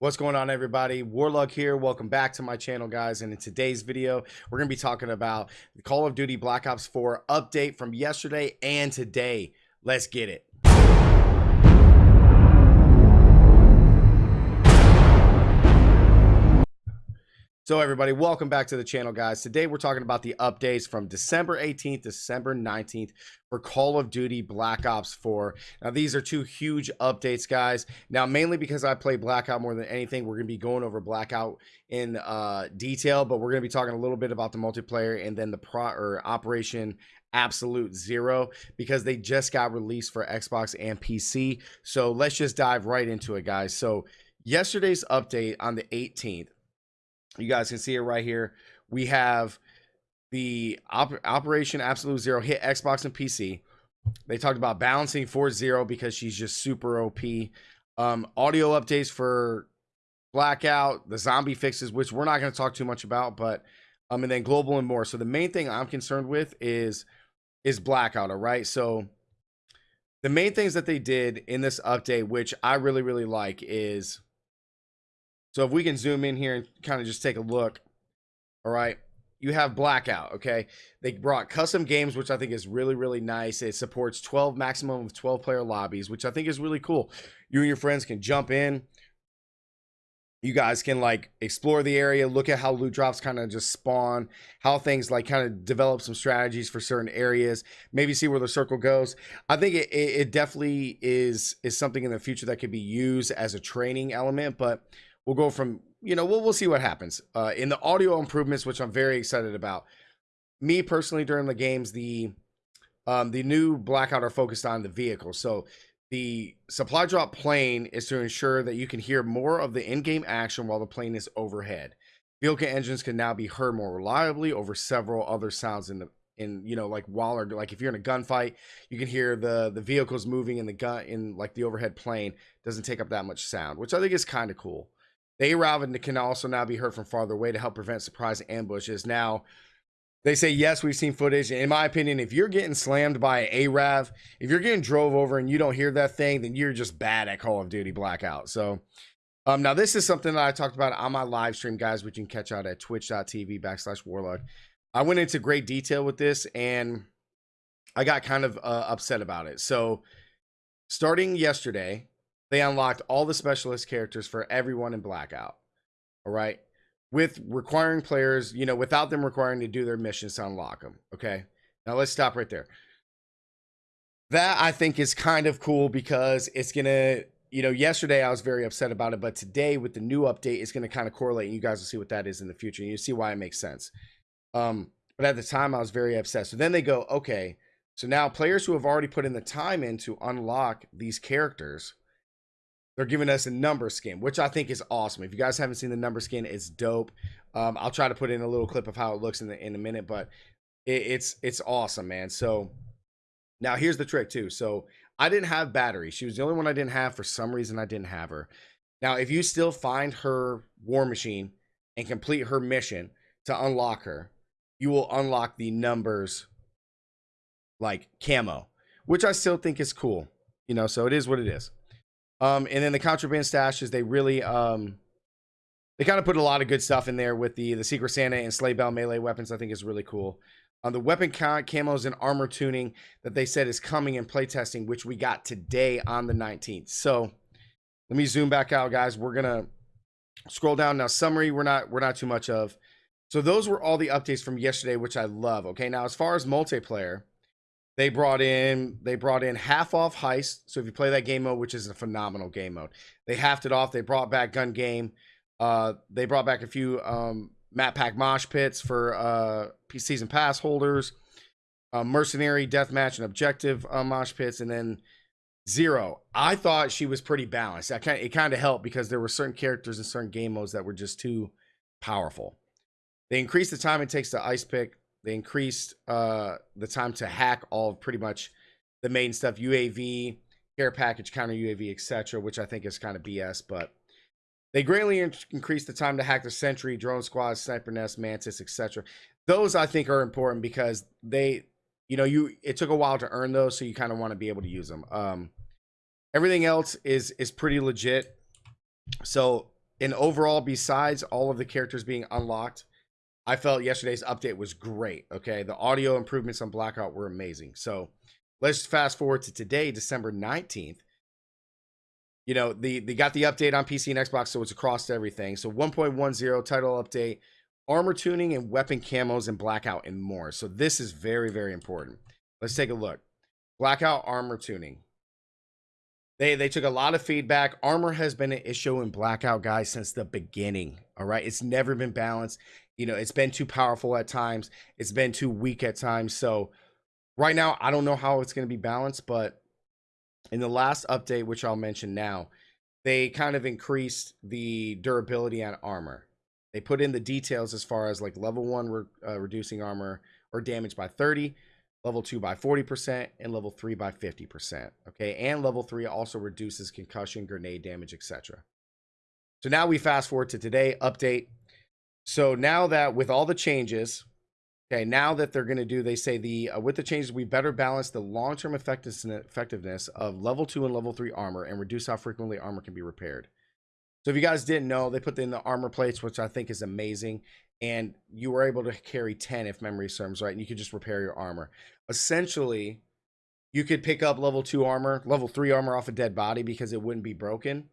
What's going on everybody? Warlug here. Welcome back to my channel guys. And in today's video, we're going to be talking about the Call of Duty Black Ops 4 update from yesterday and today. Let's get it. So everybody, welcome back to the channel, guys. Today we're talking about the updates from December 18th, December 19th for Call of Duty Black Ops 4. Now, these are two huge updates, guys. Now, mainly because I play Blackout more than anything, we're going to be going over Blackout in uh, detail, but we're going to be talking a little bit about the multiplayer and then the pro or Operation Absolute Zero because they just got released for Xbox and PC. So let's just dive right into it, guys. So yesterday's update on the 18th you guys can see it right here. We have the op Operation Absolute Zero hit Xbox and PC. They talked about balancing for Zero because she's just super OP. Um, audio updates for Blackout, the zombie fixes, which we're not going to talk too much about, but um, and then global and more. So the main thing I'm concerned with is is Blackout. All right, so the main things that they did in this update, which I really really like, is so if we can zoom in here and kind of just take a look, all right, you have Blackout, okay? They brought custom games, which I think is really, really nice. It supports 12 maximum of 12 player lobbies, which I think is really cool. You and your friends can jump in. You guys can like explore the area, look at how loot drops kind of just spawn, how things like kind of develop some strategies for certain areas, maybe see where the circle goes. I think it, it definitely is is something in the future that could be used as a training element, but we'll go from you know we'll we'll see what happens uh, in the audio improvements, which I'm very excited about. Me personally, during the games, the um, the new blackout are focused on the vehicle. So the supply drop plane is to ensure that you can hear more of the in-game action while the plane is overhead. Vehicle engines can now be heard more reliably over several other sounds in the in you know like while or like if you're in a gunfight, you can hear the the vehicles moving in the gun in like the overhead plane doesn't take up that much sound, which I think is kind of cool. The ARAV can also now be heard from farther away to help prevent surprise ambushes. Now, they say, yes, we've seen footage. In my opinion, if you're getting slammed by an ARAV, if you're getting drove over and you don't hear that thing, then you're just bad at Call of Duty Blackout. So, um, now this is something that I talked about on my live stream, guys, which you can catch out at twitch.tv backslash warlug. I went into great detail with this and I got kind of uh, upset about it. So, starting yesterday, they unlocked all the specialist characters for everyone in Blackout. All right. With requiring players, you know, without them requiring to do their missions to unlock them. Okay. Now let's stop right there. That I think is kind of cool because it's going to, you know, yesterday I was very upset about it, but today with the new update, it's going to kind of correlate and you guys will see what that is in the future. And you see why it makes sense. Um, but at the time I was very upset. So then they go, okay, so now players who have already put in the time in to unlock these characters they're giving us a number skin, which I think is awesome. If you guys haven't seen the number skin, it's dope. Um, I'll try to put in a little clip of how it looks in the in a minute, but it, it's it's awesome, man. So now here's the trick too. So I didn't have battery. She was the only one I didn't have. For some reason, I didn't have her. Now, if you still find her war machine and complete her mission to unlock her, you will unlock the numbers like camo, which I still think is cool. You know, so it is what it is. Um, and then the contraband stashes, they really um, they kind of put a lot of good stuff in there with the the Secret Santa and Sleigh Bell melee weapons. I think is really cool. On the weapon camos and armor tuning that they said is coming in playtesting, which we got today on the 19th. So let me zoom back out, guys. We're gonna scroll down now. Summary, we're not we're not too much of. So those were all the updates from yesterday, which I love. Okay, now as far as multiplayer, they brought in they brought in half off heist. So if you play that game mode, which is a phenomenal game mode, they halved it off. They brought back gun game. Uh, they brought back a few um, map pack mosh pits for uh, season pass holders, uh, mercenary deathmatch and objective uh, mosh pits, and then zero. I thought she was pretty balanced. I kind it kind of helped because there were certain characters in certain game modes that were just too powerful. They increased the time it takes to ice pick they increased uh, the time to hack all pretty much the main stuff, UAV, care package, counter UAV, etc., which I think is kind of BS, but they greatly increased the time to hack the Sentry, Drone Squad, Sniper Nest, Mantis, etc. Those I think are important because they, you know, you it took a while to earn those, so you kind of want to be able to use them. Um, everything else is is pretty legit. So and overall, besides all of the characters being unlocked, I felt yesterday's update was great. Okay, the audio improvements on Blackout were amazing. So let's fast forward to today, December 19th. You know, the they got the update on PC and Xbox, so it's across everything. So 1.10 title update, armor tuning and weapon camos and blackout and more. So this is very, very important. Let's take a look. Blackout armor tuning. They they took a lot of feedback. Armor has been an issue in Blackout guys since the beginning. All right, it's never been balanced. You know, it's been too powerful at times. It's been too weak at times. So right now, I don't know how it's going to be balanced, but in the last update, which I'll mention now, they kind of increased the durability on armor. They put in the details as far as like level one re uh, reducing armor or damage by 30, level 2 by 40%, and level 3 by 50%. Okay, and level 3 also reduces concussion, grenade damage, etc. So now we fast forward to today, update. So now that with all the changes, okay, now that they're going to do, they say the uh, with the changes, we better balance the long-term effectiveness of level 2 and level 3 armor and reduce how frequently armor can be repaired. So if you guys didn't know, they put in the armor plates, which I think is amazing and you were able to carry 10 if memory serves right and you could just repair your armor essentially you could pick up level 2 armor level 3 armor off a dead body because it wouldn't be broken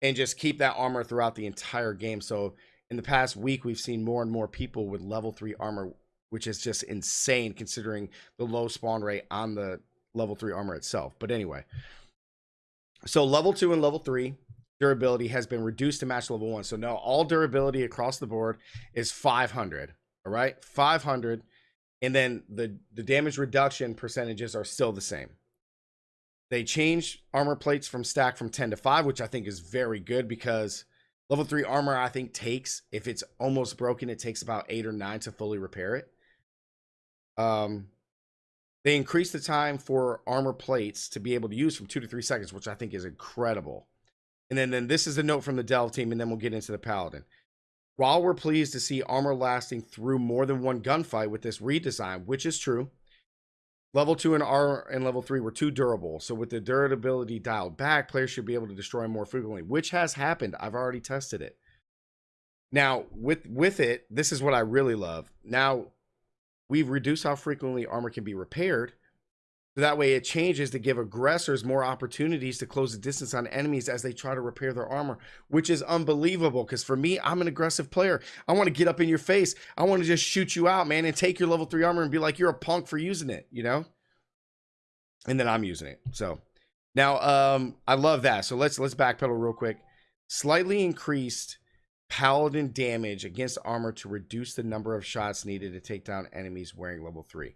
and just keep that armor throughout the entire game so in the past week we've seen more and more people with level 3 armor which is just insane considering the low spawn rate on the level 3 armor itself but anyway so level 2 and level 3 durability has been reduced to match level one. So now all durability across the board is 500. All right, 500, and then the the damage reduction percentages are still the same. They changed armor plates from stack from 10 to 5, which I think is very good because level 3 armor I think takes if it's almost broken it takes about 8 or 9 to fully repair it. Um they increased the time for armor plates to be able to use from 2 to 3 seconds, which I think is incredible. And then, then this is a note from the Delve team, and then we'll get into the Paladin. While we're pleased to see armor lasting through more than one gunfight with this redesign, which is true, level 2 and R and level 3 were too durable. So with the durability dialed back, players should be able to destroy more frequently, which has happened. I've already tested it. Now, with with it, this is what I really love. Now, we've reduced how frequently armor can be repaired, so that way it changes to give aggressors more opportunities to close the distance on enemies as they try to repair their armor, which is unbelievable. Because for me, I'm an aggressive player. I want to get up in your face. I want to just shoot you out, man, and take your level three armor and be like, you're a punk for using it, you know? And then I'm using it. So now um, I love that. So let's let's backpedal real quick. Slightly increased paladin damage against armor to reduce the number of shots needed to take down enemies wearing level three.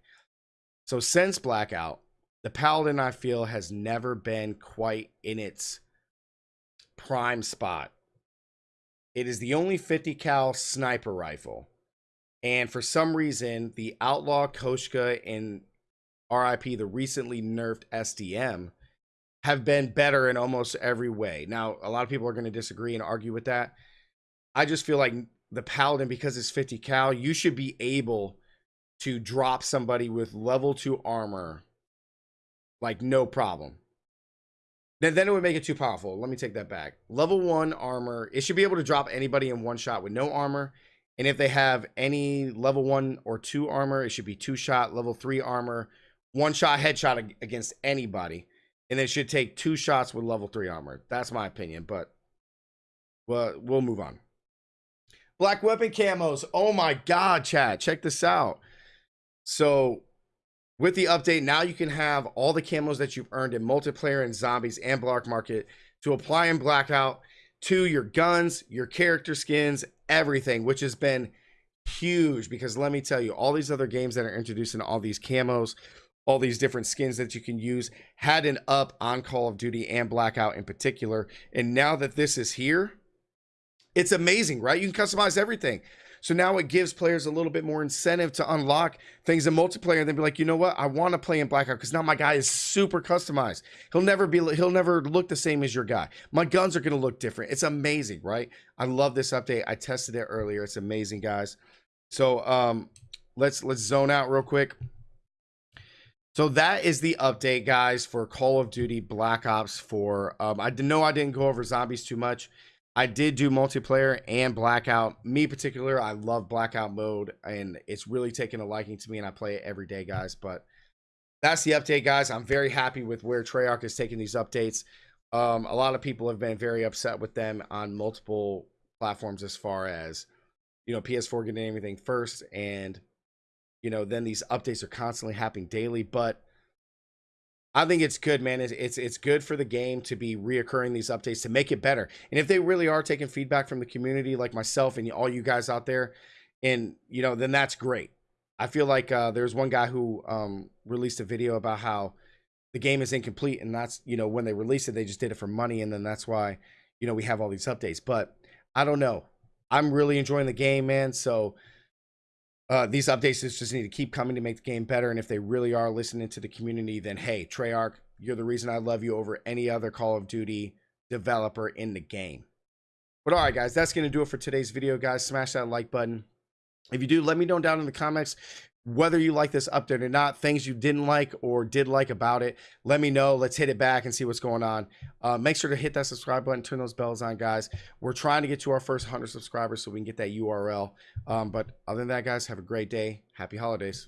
So since blackout, the Paladin, I feel, has never been quite in its prime spot. It is the only 50 cal sniper rifle. And for some reason, the Outlaw Koshka and RIP, the recently nerfed SDM, have been better in almost every way. Now, a lot of people are going to disagree and argue with that. I just feel like the Paladin, because it's 50 cal, you should be able to drop somebody with level 2 armor like, no problem. Then, then it would make it too powerful. Let me take that back. Level 1 armor. It should be able to drop anybody in one shot with no armor. And if they have any level 1 or 2 armor, it should be two shot. Level 3 armor. One shot headshot against anybody. And it should take two shots with level 3 armor. That's my opinion. But well, we'll move on. Black weapon camos. Oh my god, chat. Check this out. So with the update, now you can have all the camos that you've earned in multiplayer and zombies and black market to apply in blackout to your guns, your character skins, everything, which has been huge because let me tell you, all these other games that are introducing all these camos, all these different skins that you can use had an up on Call of Duty and Blackout in particular. And now that this is here, it's amazing, right? You can customize everything. So now it gives players a little bit more incentive to unlock things in multiplayer and then be like, you know what? I want to play in Blackout because now my guy is super customized. He'll never be, he'll never look the same as your guy. My guns are going to look different. It's amazing, right? I love this update. I tested it earlier. It's amazing, guys. So um, let's let's zone out real quick. So that is the update, guys, for Call of Duty Black Ops 4. Um, I know I didn't go over zombies too much. I did do multiplayer and blackout. Me particular, I love blackout mode, and it's really taken a liking to me, and I play it every day, guys. But that's the update, guys. I'm very happy with where Treyarch is taking these updates. Um, a lot of people have been very upset with them on multiple platforms as far as you know PS4 getting everything first, and you know then these updates are constantly happening daily. But I think it's good, man. It's, it's it's good for the game to be reoccurring these updates to make it better. And if they really are taking feedback from the community, like myself and all you guys out there, and you know, then that's great. I feel like uh, there's one guy who um, released a video about how the game is incomplete, and that's you know when they released it, they just did it for money, and then that's why you know we have all these updates. But I don't know. I'm really enjoying the game, man. So uh, these updates just need to keep coming to make the game better. And if they really are listening to the community, then hey, Treyarch, you're the reason I love you over any other Call of Duty developer in the game. But all right, guys, that's going to do it for today's video, guys. Smash that like button. If you do, let me know down in the comments whether you like this update or not, things you didn't like or did like about it. Let me know. Let's hit it back and see what's going on. Uh, make sure to hit that subscribe button, turn those bells on, guys. We're trying to get to our first 100 subscribers so we can get that URL. Um, but other than that, guys, have a great day. Happy holidays.